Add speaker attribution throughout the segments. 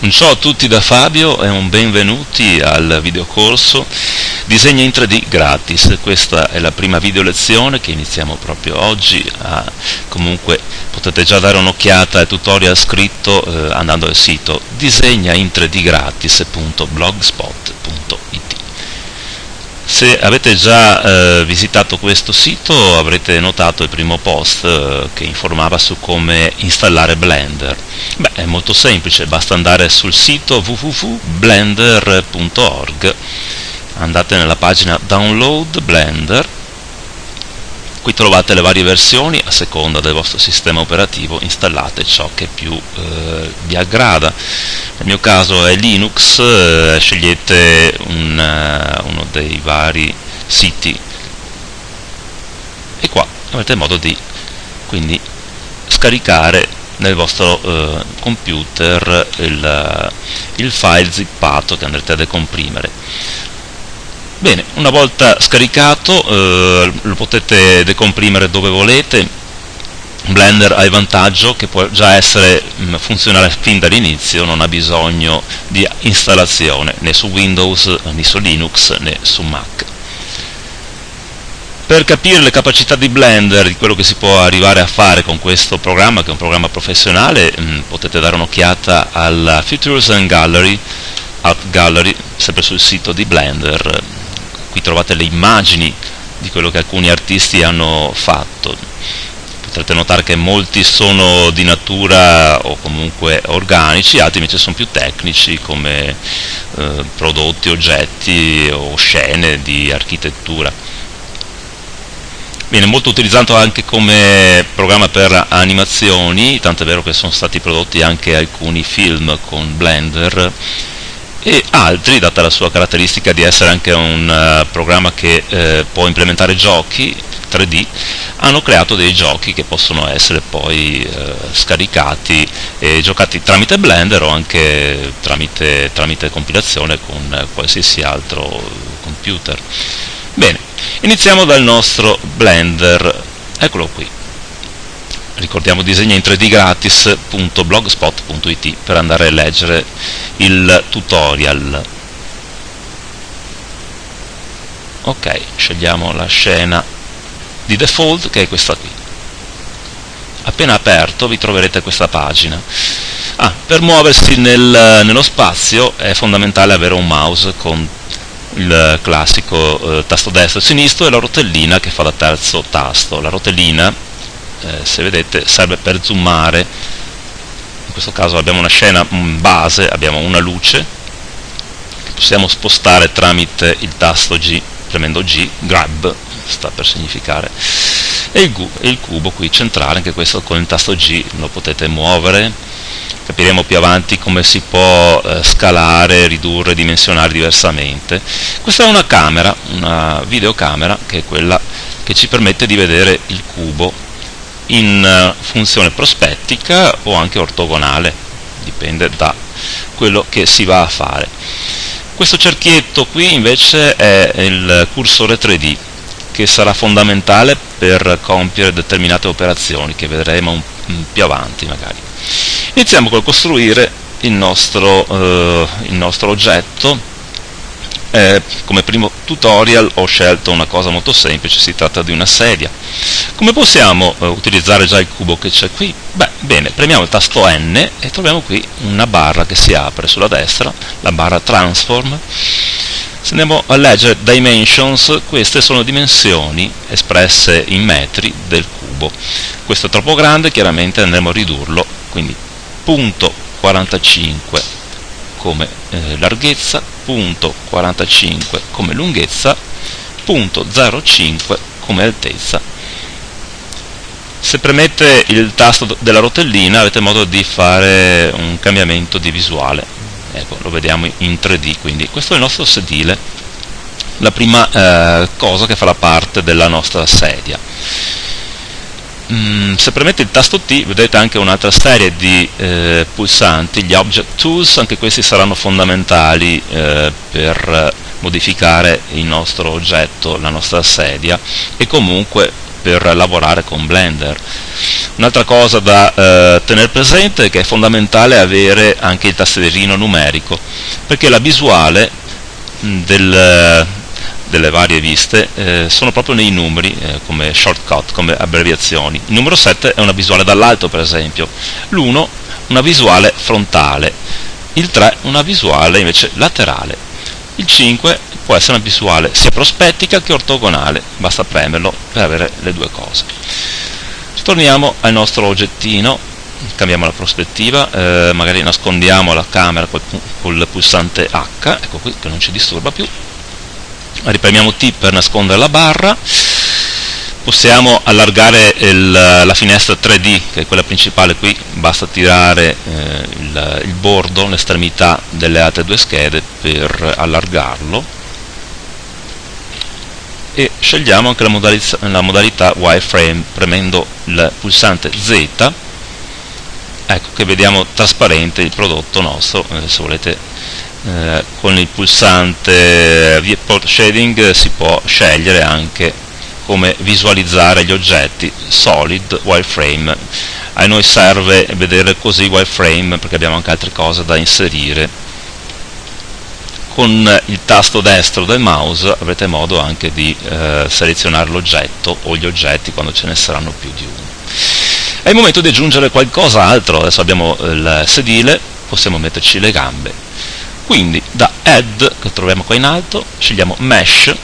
Speaker 1: Un ciao a tutti da Fabio e un benvenuti al videocorso Disegna in 3D gratis. Questa è la prima video lezione che iniziamo proprio oggi. Ah, comunque potete già dare un'occhiata al tutorial scritto eh, andando al sito disegnain3dgratis.blogspot.it. Se avete già eh, visitato questo sito avrete notato il primo post eh, che informava su come installare Blender. Beh, è molto semplice, basta andare sul sito www.blender.org, andate nella pagina Download Blender, qui trovate le varie versioni, a seconda del vostro sistema operativo installate ciò che più eh, vi aggrada. Nel mio caso è Linux, eh, scegliete un, uh, uno dei vari siti e qua avete modo di quindi scaricare nel vostro eh, computer il, il, file zippato che andrete a decomprimere. Bene, una volta scaricato eh, lo potete decomprimere dove volete. Blender ha il vantaggio che può già essere mh, funzionale fin dall'inizio, non ha bisogno di installazione né su Windows né su Linux né su Mac. Per capire le capacità di Blender, di quello che si può arrivare a fare con questo programma, che è un programma professionale, mh, potete dare un'occhiata alla Features and Gallery, Art Gallery, sempre sul sito di Blender. Qui trovate le immagini di quello che alcuni artisti hanno fatto. Potrete notare che molti sono di natura o comunque organici, altri invece sono più tecnici come eh, prodotti, oggetti o scene di architettura viene molto utilizzato anche come programma per animazioni, tanto è vero che sono stati prodotti anche alcuni film con Blender e altri, data la sua caratteristica di essere anche un uh, programma che uh, può implementare giochi 3D, hanno creato dei giochi che possono essere poi uh, scaricati e giocati tramite Blender o anche tramite, tramite compilazione con qualsiasi altro computer. Bene, iniziamo dal nostro Blender, eccolo qui. Ricordiamo disegna in 3D gratis.blogspot.it per andare a leggere il tutorial. Ok, scegliamo la scena di default che è questa qui. Appena aperto vi troverete questa pagina. Ah, per muoversi nel, nello spazio è fondamentale avere un mouse con il classico eh, tasto destro e sinistro e la rotellina che fa da terzo tasto. La rotellina, eh, se vedete, serve per zoomare, in questo caso abbiamo una scena base, abbiamo una luce, che possiamo spostare tramite il tasto G, premendo G, grab, sta per significare, e il, il cubo qui centrale, anche questo con il tasto G lo potete muovere, capiremo più avanti come si può eh, scalare, ridurre, dimensionare diversamente. Questa è una camera, una videocamera, che è quella che ci permette di vedere il cubo in uh, funzione prospettica o anche ortogonale, dipende da quello che si va a fare. Questo cerchietto qui invece è il cursore 3D che sarà fondamentale per compiere determinate operazioni che vedremo più avanti magari. Iniziamo col costruire il nostro, eh, il nostro oggetto. Eh, come primo tutorial ho scelto una cosa molto semplice, si tratta di una sedia. Come possiamo eh, utilizzare già il cubo che c'è qui? Beh, bene, premiamo il tasto N e troviamo qui una barra che si apre sulla destra, la barra Transform. Se andiamo a leggere Dimensions, queste sono dimensioni espresse in metri del cubo. Questo è troppo grande, chiaramente andremo a ridurlo, quindi punto 45 come eh, larghezza, punto 45 come lunghezza, punto 05 come altezza. Se premete il tasto della rotellina avete modo di fare un cambiamento di visuale, ecco, lo vediamo in 3D, quindi questo è il nostro sedile, la prima eh, cosa che farà parte della nostra sedia Mm, se premete il tasto T vedete anche un'altra serie di eh, pulsanti, gli Object Tools, anche questi saranno fondamentali eh, per modificare il nostro oggetto, la nostra sedia e comunque per lavorare con Blender. Un'altra cosa da eh, tenere presente è che è fondamentale avere anche il tastierino numerico, perché la visuale del, delle varie viste eh, sono proprio nei numeri eh, come shortcut, come abbreviazioni. Il numero 7 è una visuale dall'alto per esempio, l'1 una visuale frontale, il 3 una visuale invece laterale, il 5 può essere una visuale sia prospettica che ortogonale, basta premerlo per avere le due cose. Torniamo al nostro oggettino, cambiamo la prospettiva, eh, magari nascondiamo la camera col, col pulsante H, ecco qui che non ci disturba più, ripremiamo T per nascondere la barra, possiamo allargare il, la finestra 3D, che è quella principale qui, basta tirare eh, il, il bordo, l'estremità delle altre due schede per allargarlo. E scegliamo anche la modalità, la modalità wireframe premendo il pulsante Z. Ecco che vediamo trasparente il prodotto nostro eh, se volete eh, con il pulsante viewport shading si può scegliere anche come visualizzare gli oggetti solid wireframe a noi serve vedere così wireframe perché abbiamo anche altre cose da inserire con il tasto destro del mouse avrete modo anche di eh, selezionare l'oggetto o gli oggetti quando ce ne saranno più di uno. È il momento di aggiungere qualcos'altro, adesso abbiamo il sedile, possiamo metterci le gambe. Quindi da Add, che troviamo qua in alto, scegliamo Mesh,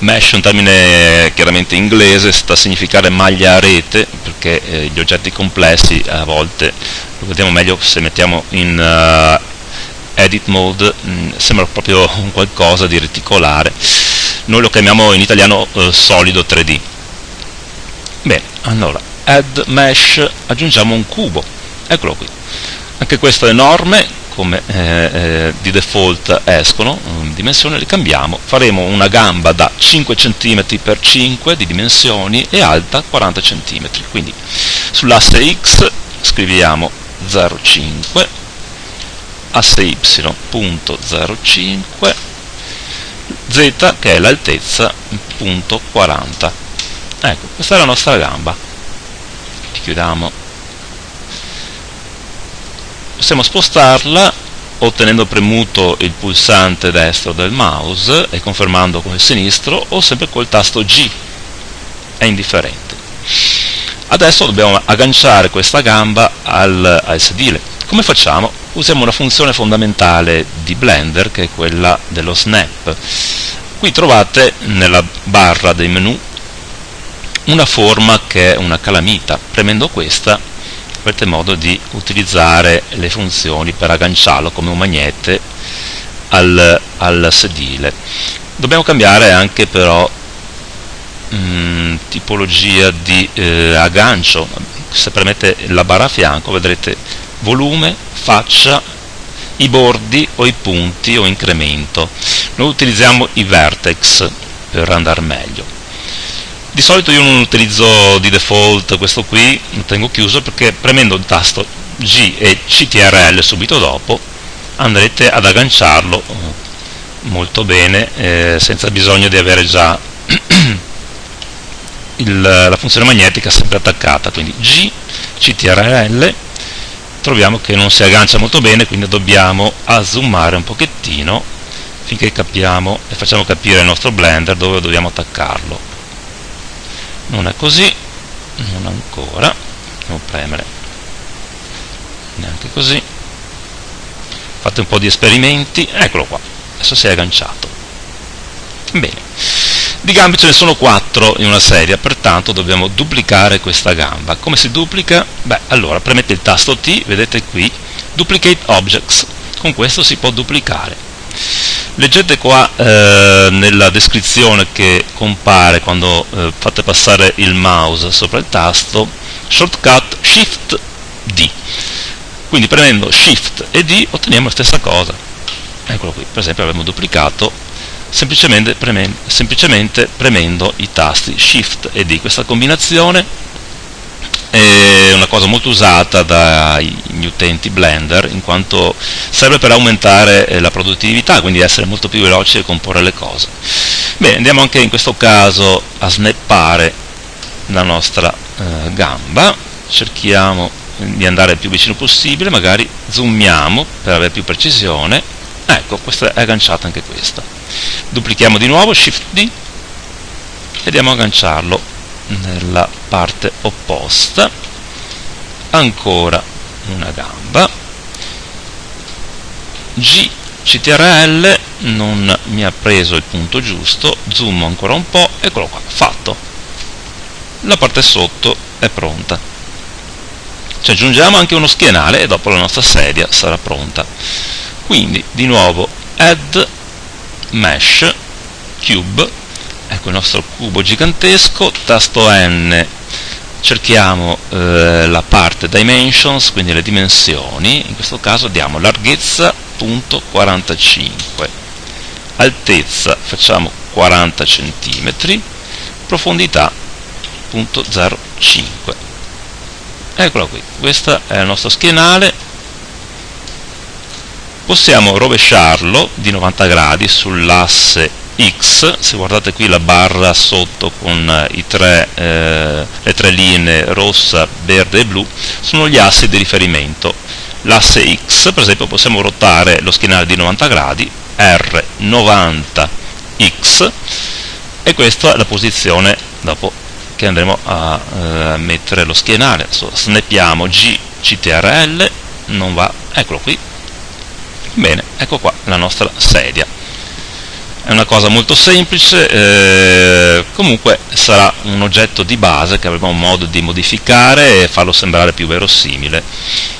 Speaker 1: Mesh è un termine chiaramente inglese, sta a significare maglia a rete, perché eh, gli oggetti complessi a volte lo vediamo meglio se mettiamo in uh, edit mode mh, mm, sembra proprio un qualcosa di reticolare. Noi lo chiamiamo in italiano eh, solido 3D bene, allora add mesh aggiungiamo un cubo. Eccolo qui. Anche questo è enorme come eh, eh, di default escono in dimensione li cambiamo. Faremo una gamba da 5 cm x 5 di dimensioni e alta 40 cm quindi sull'asse x scriviamo 0,5 asse y.05 z che è l'altezza punto 40 ecco questa è la nostra gamba. Chiudiamo possiamo spostarla ottenendo premuto il pulsante destro del mouse e confermando con il sinistro o sempre col tasto G è indifferente adesso dobbiamo agganciare questa gamba al, al sedile come facciamo? usiamo una funzione fondamentale di Blender che è quella dello snap. Qui trovate nella barra dei menu una forma che è una calamita. Premendo questa avrete modo di utilizzare le funzioni per agganciarlo come un magnete al, al sedile. Dobbiamo cambiare anche però mh, mm, tipologia di eh, aggancio. Se premete la barra a fianco vedrete volume, faccia, i bordi o i punti o incremento. Noi utilizziamo i vertex per andare meglio. Di solito io non utilizzo di default questo qui, lo tengo chiuso perché premendo il tasto G e CTRL subito dopo andrete ad agganciarlo eh, molto bene eh, senza bisogno di avere già il, la funzione magnetica sempre attaccata. Quindi G, CTRL troviamo che non si aggancia molto bene quindi dobbiamo zoomare un pochettino finché capiamo e facciamo capire al nostro blender dove dobbiamo attaccarlo non è così non ancora devo premere neanche così fate un po' di esperimenti eccolo qua adesso si è agganciato bene di gambe ce ne sono 4 in una serie, pertanto dobbiamo duplicare questa gamba. Come si duplica? Beh, allora premete il tasto T, vedete qui, Duplicate Objects. Con questo si può duplicare. Leggete qua eh, nella descrizione che compare quando eh, fate passare il mouse sopra il tasto, shortcut Shift D. Quindi premendo Shift e D otteniamo la stessa cosa. Eccolo qui, per esempio abbiamo duplicato semplicemente, premendo, semplicemente premendo i tasti Shift e D. Questa combinazione una cosa molto usata dagli utenti Blender in quanto serve per aumentare eh, la produttività, quindi essere molto più veloci e comporre le cose. Bene, andiamo anche in questo caso a snappare la nostra eh, gamba. Cerchiamo di andare il più vicino possibile magari zoomiamo per avere più precisione. Ecco questa è agganciata anche questa. Duplichiamo di nuovo shift D e andiamo a agganciarlo nella parte opposta ancora una gamba. G CTRL non mi ha preso il punto giusto. Zoom ancora un po' eccolo qua fatto. La parte sotto è pronta. Ci aggiungiamo anche uno schienale e dopo la nostra sedia sarà pronta. Quindi di nuovo add mesh cube. Ecco il nostro cubo gigantesco tasto N cerchiamo eh, la parte dimensions quindi le dimensioni. In questo caso diamo larghezza punto 45 altezza facciamo 40 cm profondità punto 0,5 eccola qui. Questo è il nostro schienale. Possiamo rovesciarlo di 90 gradi sull'asse X, se guardate qui la barra sotto con tre, eh, le tre linee rossa, verde e blu, sono gli assi di riferimento. L'asse X, per esempio, possiamo ruotare lo schienale di 90 gradi, R90X, e questa è la posizione dopo che andremo a eh, mettere lo schienale. Adesso snappiamo G, CTRL, non va, eccolo qui, Bene, ecco qua la nostra sedia. È una cosa molto semplice, eh, comunque sarà un oggetto di base che avremo modo di modificare e farlo sembrare più verosimile.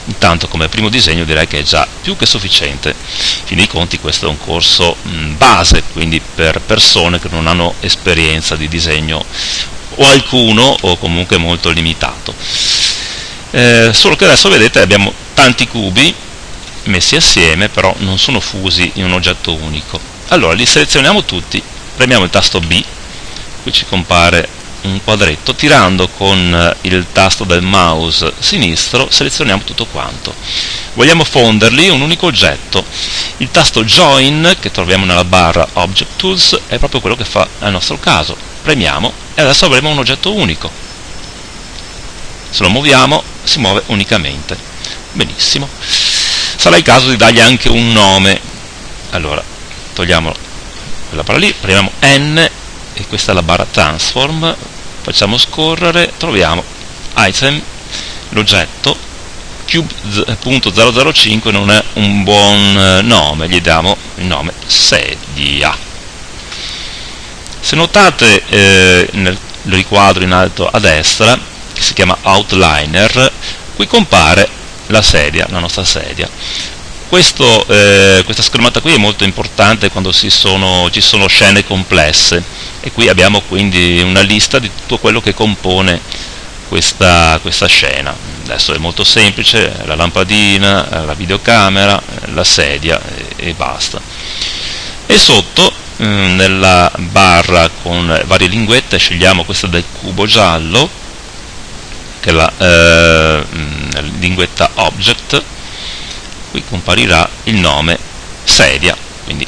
Speaker 1: Intanto come primo disegno direi che è già più che sufficiente. In fin dei conti questo è un corso mh, base, quindi per persone che non hanno esperienza di disegno o alcuno o comunque molto limitato. Eh, solo che adesso vedete abbiamo tanti cubi messi assieme però non sono fusi in un oggetto unico allora li selezioniamo tutti premiamo il tasto B qui ci compare un quadretto tirando con eh, il tasto del mouse sinistro selezioniamo tutto quanto. Vogliamo fonderli in un unico oggetto. Il tasto join che troviamo nella barra object tools è proprio quello che fa nel nostro caso. Premiamo e adesso avremo un oggetto unico. Se lo muoviamo si muove unicamente. Benissimo. Sarà il caso di dargli anche un nome. Allora togliamo quella barra lì premiamo N e questa è la barra transform facciamo scorrere troviamo item l'oggetto cube.005 non è un buon eh, nome gli diamo il nome sedia se notate eh, nel riquadro in alto a destra che si chiama outliner qui compare la sedia, la nostra sedia. Questo, eh, questa schermata qui è molto importante quando sono, ci sono scene complesse e qui abbiamo quindi una lista di tutto quello che compone questa, questa scena. Adesso è molto semplice, la lampadina, la videocamera, la sedia e, e basta. E sotto mm, nella barra con varie linguette scegliamo questa del cubo giallo che è la eh, linguetta object qui comparirà il nome sedia. Quindi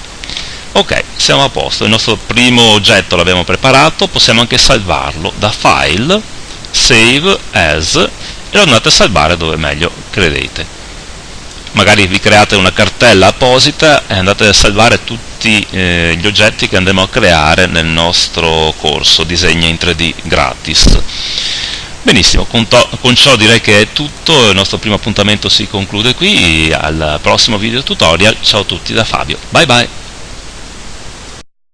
Speaker 1: ok siamo a posto. Il nostro primo oggetto l'abbiamo preparato possiamo anche salvarlo da file save as e lo andate a salvare dove meglio credete. Magari vi create una cartella apposita e andate a salvare tutti eh, gli oggetti che andremo a creare nel nostro corso disegna in 3D gratis Benissimo, con, con, ciò direi che è tutto, il nostro primo appuntamento si conclude qui, al prossimo video tutorial, ciao a tutti da Fabio, bye bye!